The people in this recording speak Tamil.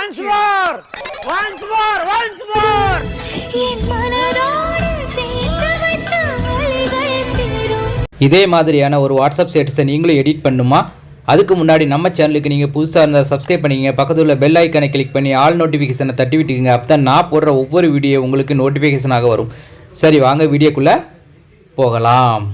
Once more once more once more இதே மாதிரியான ஒரு வாட்ஸ்அப் ஸ்டேட்டஸை நீங்களும் எடிட் பண்ணுமா? அதுக்கு முன்னாடி நம்ம சேனலுக்கு நீங்கள் புதுசாக இருந்தால் சப்ஸ்கிரைப் பண்ணிக்கங்க. பக்கத்தில் உள்ள பெல் ஐக்கனை கிளிக் பண்ணி ஆல் நோட்டிஃபிகேஷனை தட்டி விட்டுக்குங்க. அப்போ தான் நான் போடுற ஒவ்வொரு வீடியோ உங்களுக்கு நோட்டிஃபிகேஷனாக வரும். சரி வாங்க வீடியோக்குள்ளே போகலாம்.